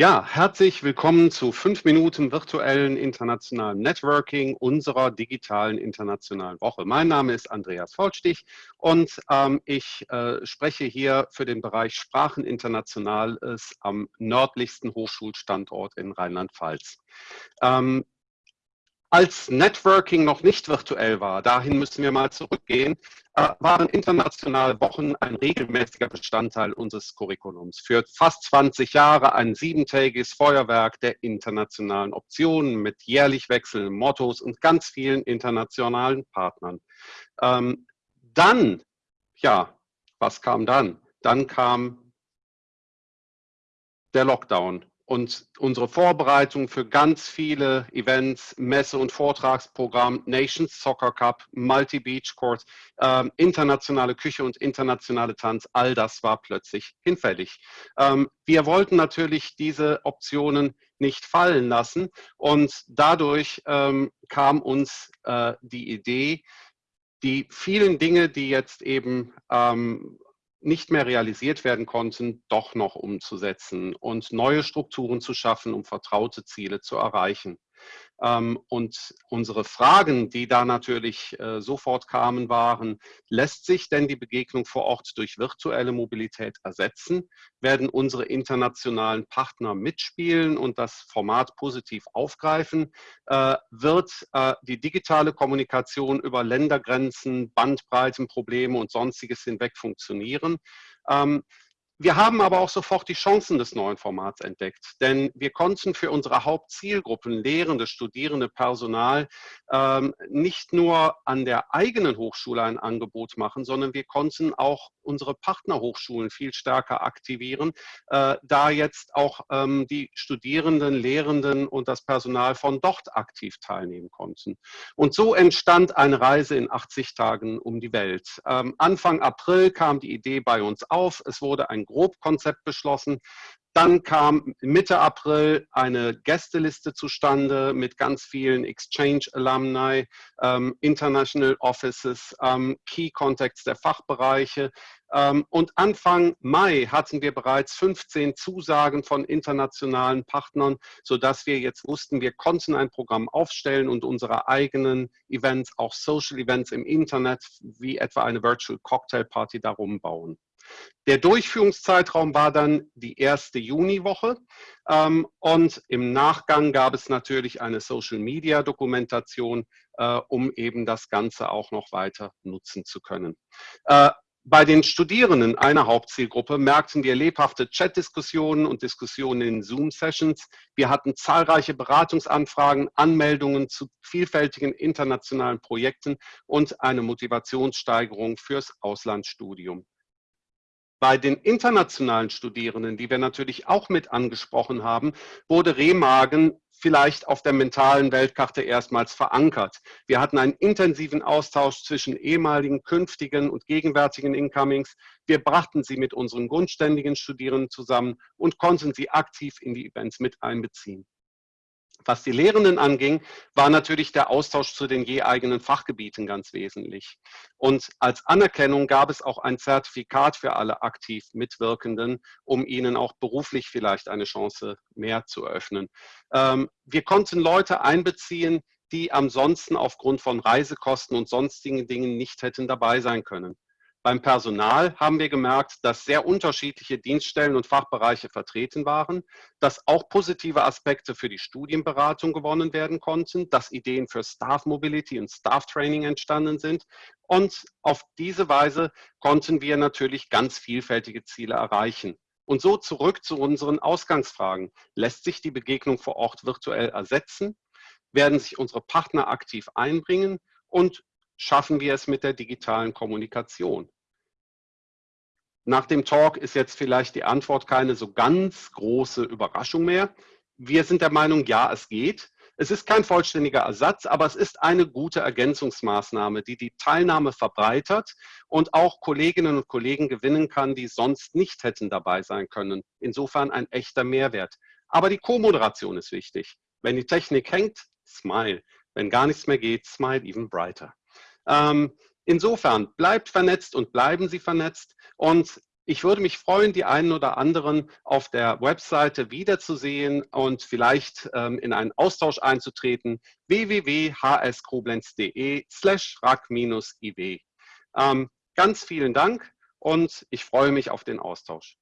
Ja, herzlich willkommen zu fünf Minuten virtuellen internationalen Networking unserer digitalen internationalen Woche. Mein Name ist Andreas Vollstich und ähm, ich äh, spreche hier für den Bereich Sprachen Internationales am nördlichsten Hochschulstandort in Rheinland-Pfalz. Ähm, als Networking noch nicht virtuell war, dahin müssen wir mal zurückgehen, äh, waren internationale Wochen ein regelmäßiger Bestandteil unseres Curriculums. Für fast 20 Jahre ein siebentägiges Feuerwerk der internationalen Optionen mit jährlich wechselnden Mottos und ganz vielen internationalen Partnern. Ähm, dann, ja, was kam dann? Dann kam der Lockdown und unsere Vorbereitung für ganz viele Events, Messe- und Vortragsprogramm, Nations Soccer Cup, Multi-Beach Court, ähm, internationale Küche und internationale Tanz, all das war plötzlich hinfällig. Ähm, wir wollten natürlich diese Optionen nicht fallen lassen und dadurch ähm, kam uns äh, die Idee, die vielen Dinge, die jetzt eben ähm, nicht mehr realisiert werden konnten, doch noch umzusetzen und neue Strukturen zu schaffen, um vertraute Ziele zu erreichen. Ähm, und unsere Fragen, die da natürlich äh, sofort kamen, waren, lässt sich denn die Begegnung vor Ort durch virtuelle Mobilität ersetzen? Werden unsere internationalen Partner mitspielen und das Format positiv aufgreifen? Äh, wird äh, die digitale Kommunikation über Ländergrenzen, Bandbreitenprobleme und sonstiges hinweg funktionieren? Wir haben aber auch sofort die Chancen des neuen Formats entdeckt, denn wir konnten für unsere Hauptzielgruppen, Lehrende, Studierende, Personal, ähm, nicht nur an der eigenen Hochschule ein Angebot machen, sondern wir konnten auch unsere Partnerhochschulen viel stärker aktivieren, äh, da jetzt auch ähm, die Studierenden, Lehrenden und das Personal von dort aktiv teilnehmen konnten. Und so entstand eine Reise in 80 Tagen um die Welt. Ähm, Anfang April kam die Idee bei uns auf. Es wurde ein Grobkonzept beschlossen. Dann kam Mitte April eine Gästeliste zustande mit ganz vielen Exchange Alumni, ähm, International Offices, ähm, Key Contacts der Fachbereiche. Ähm, und Anfang Mai hatten wir bereits 15 Zusagen von internationalen Partnern, sodass wir jetzt wussten, wir konnten ein Programm aufstellen und unsere eigenen Events, auch Social Events im Internet, wie etwa eine Virtual Cocktail Party darum bauen. Der Durchführungszeitraum war dann die erste Juniwoche ähm, und im Nachgang gab es natürlich eine Social-Media-Dokumentation, äh, um eben das Ganze auch noch weiter nutzen zu können. Äh, bei den Studierenden einer Hauptzielgruppe merkten wir lebhafte Chat-Diskussionen und Diskussionen in Zoom-Sessions. Wir hatten zahlreiche Beratungsanfragen, Anmeldungen zu vielfältigen internationalen Projekten und eine Motivationssteigerung fürs Auslandsstudium. Bei den internationalen Studierenden, die wir natürlich auch mit angesprochen haben, wurde Remagen vielleicht auf der mentalen Weltkarte erstmals verankert. Wir hatten einen intensiven Austausch zwischen ehemaligen, künftigen und gegenwärtigen Incomings. Wir brachten sie mit unseren grundständigen Studierenden zusammen und konnten sie aktiv in die Events mit einbeziehen. Was die Lehrenden anging, war natürlich der Austausch zu den je eigenen Fachgebieten ganz wesentlich. Und als Anerkennung gab es auch ein Zertifikat für alle aktiv Mitwirkenden, um ihnen auch beruflich vielleicht eine Chance mehr zu eröffnen. Ähm, wir konnten Leute einbeziehen, die ansonsten aufgrund von Reisekosten und sonstigen Dingen nicht hätten dabei sein können. Beim Personal haben wir gemerkt, dass sehr unterschiedliche Dienststellen und Fachbereiche vertreten waren, dass auch positive Aspekte für die Studienberatung gewonnen werden konnten, dass Ideen für Staff Mobility und Staff Training entstanden sind. Und auf diese Weise konnten wir natürlich ganz vielfältige Ziele erreichen. Und so zurück zu unseren Ausgangsfragen. Lässt sich die Begegnung vor Ort virtuell ersetzen? Werden sich unsere Partner aktiv einbringen? Und schaffen wir es mit der digitalen Kommunikation? Nach dem Talk ist jetzt vielleicht die Antwort keine so ganz große Überraschung mehr. Wir sind der Meinung, ja, es geht. Es ist kein vollständiger Ersatz, aber es ist eine gute Ergänzungsmaßnahme, die die Teilnahme verbreitert und auch Kolleginnen und Kollegen gewinnen kann, die sonst nicht hätten dabei sein können. Insofern ein echter Mehrwert. Aber die Co-Moderation ist wichtig. Wenn die Technik hängt, smile. Wenn gar nichts mehr geht, smile even brighter. Ähm, insofern, bleibt vernetzt und bleiben Sie vernetzt. Und ich würde mich freuen, die einen oder anderen auf der Webseite wiederzusehen und vielleicht ähm, in einen Austausch einzutreten. www.hskoblenz.de slash rack-iw. Ähm, ganz vielen Dank und ich freue mich auf den Austausch.